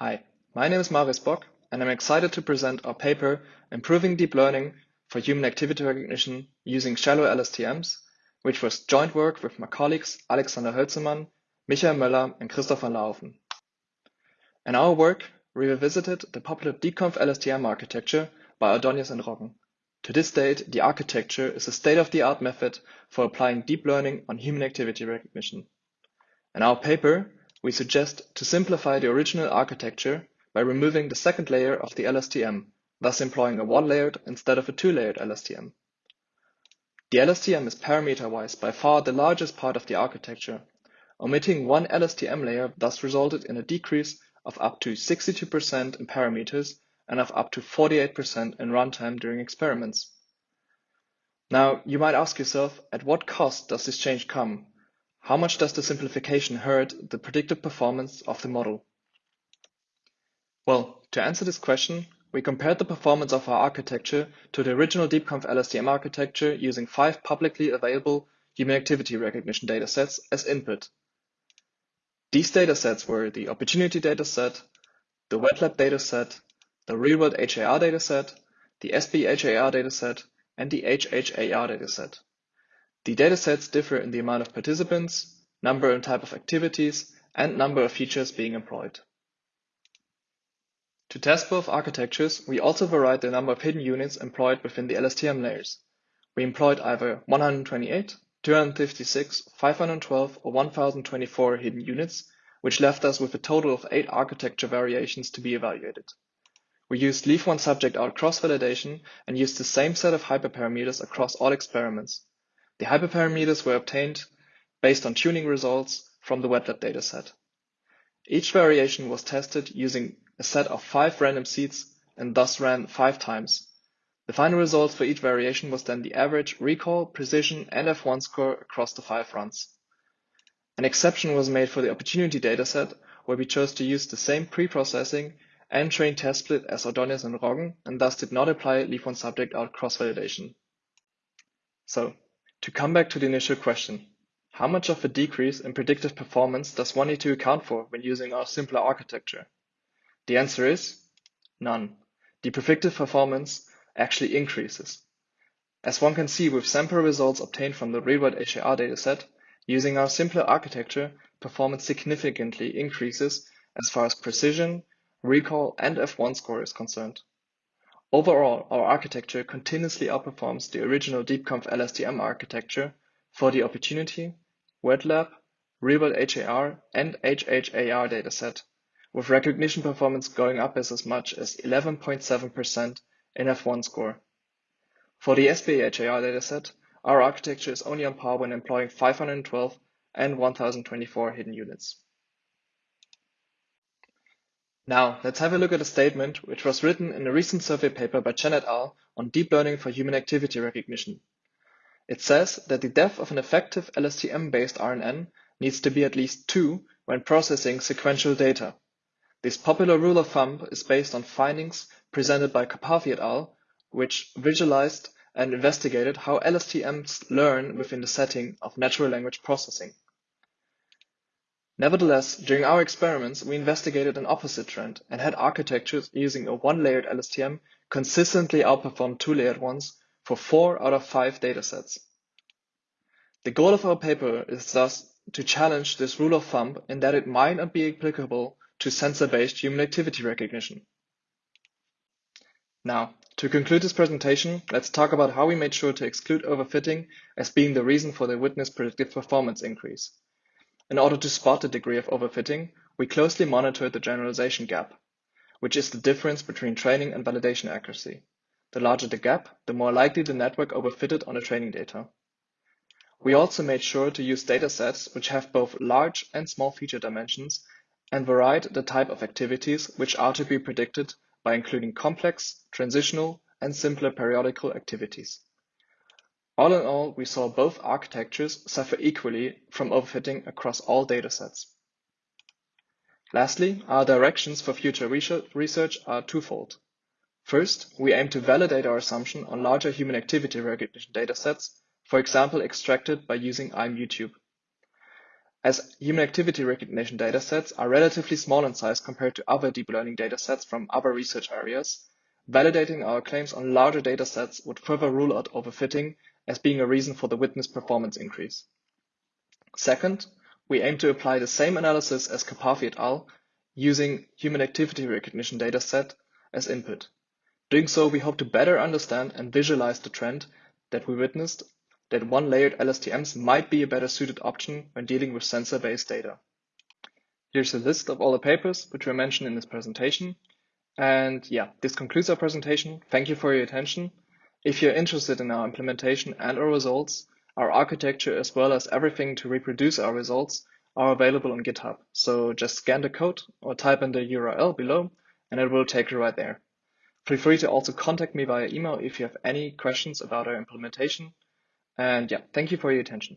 Hi, my name is Marius Bock, and I'm excited to present our paper Improving Deep Learning for Human Activity Recognition using Shallow LSTMs, which was joint work with my colleagues Alexander Hölzemann, Michael Möller, and Christoph Laufen. In our work, we revisited the popular DeepConv LSTM architecture by Ordonez and Roggen. To this date, the architecture is a state-of-the-art method for applying deep learning on human activity recognition. In our paper, we suggest to simplify the original architecture by removing the second layer of the LSTM, thus employing a one-layered instead of a two-layered LSTM. The LSTM is parameter-wise by far the largest part of the architecture. Omitting one LSTM layer thus resulted in a decrease of up to 62% in parameters and of up to 48% in runtime during experiments. Now, you might ask yourself, at what cost does this change come? How much does the simplification hurt the predictive performance of the model? Well, to answer this question, we compared the performance of our architecture to the original DeepConv LSTM architecture using five publicly available human activity recognition datasets as input. These datasets were the opportunity dataset, the wet lab dataset, the real-world HAR dataset, the SBHAR dataset, and the HHAR dataset. The datasets differ in the amount of participants, number and type of activities, and number of features being employed. To test both architectures, we also varied the number of hidden units employed within the LSTM layers. We employed either 128, 256, 512, or 1024 hidden units, which left us with a total of eight architecture variations to be evaluated. We used leave one subject out cross-validation and used the same set of hyperparameters across all experiments. The hyperparameters were obtained based on tuning results from the wet lab dataset. Each variation was tested using a set of five random seeds and thus ran five times. The final result for each variation was then the average recall, precision, and F1 score across the five runs. An exception was made for the opportunity dataset, where we chose to use the same pre-processing and train test split as Ordonez and Roggen, and thus did not apply leave one subject out cross-validation. So, to come back to the initial question, how much of a decrease in predictive performance does one need to account for when using our simpler architecture? The answer is none. The predictive performance actually increases. As one can see with sample results obtained from the real-world HAR dataset, using our simpler architecture, performance significantly increases as far as precision, recall, and F1 score is concerned. Overall, our architecture continuously outperforms the original DeepConv LSTM architecture for the opportunity, wet lab, real-world HAR, and HHAR dataset, with recognition performance going up as, as much as 11.7% in F1 score. For the SBHAR dataset, our architecture is only on par when employing 512 and 1024 hidden units. Now, let's have a look at a statement which was written in a recent survey paper by Chen et al. on deep learning for human activity recognition. It says that the depth of an effective LSTM-based RNN needs to be at least 2 when processing sequential data. This popular rule of thumb is based on findings presented by Karpathy et al., which visualized and investigated how LSTMs learn within the setting of natural language processing. Nevertheless, during our experiments, we investigated an opposite trend and had architectures using a one-layered LSTM consistently outperform two-layered ones for four out of five datasets. The goal of our paper is thus to challenge this rule of thumb in that it might not be applicable to sensor-based human activity recognition. Now, to conclude this presentation, let's talk about how we made sure to exclude overfitting as being the reason for the witnessed predictive performance increase. In order to spot the degree of overfitting, we closely monitored the generalization gap, which is the difference between training and validation accuracy. The larger the gap, the more likely the network overfitted on the training data. We also made sure to use datasets which have both large and small feature dimensions and varied the type of activities which are to be predicted by including complex, transitional, and simpler periodical activities. All in all, we saw both architectures suffer equally from overfitting across all datasets. Lastly, our directions for future research are twofold. First, we aim to validate our assumption on larger human activity recognition datasets, for example extracted by using IMUTube. as human activity recognition datasets are relatively small in size compared to other deep learning datasets from other research areas, validating our claims on larger datasets would further rule out overfitting as being a reason for the witness performance increase. Second, we aim to apply the same analysis as Karpathy et al. using human activity recognition dataset as input. Doing so, we hope to better understand and visualize the trend that we witnessed that one-layered LSTMs might be a better suited option when dealing with sensor-based data. Here's a list of all the papers which were mentioned in this presentation. And yeah, this concludes our presentation. Thank you for your attention. If you're interested in our implementation and our results, our architecture as well as everything to reproduce our results are available on GitHub. So just scan the code or type in the URL below and it will take you right there. Feel free to also contact me via email if you have any questions about our implementation. And yeah, thank you for your attention.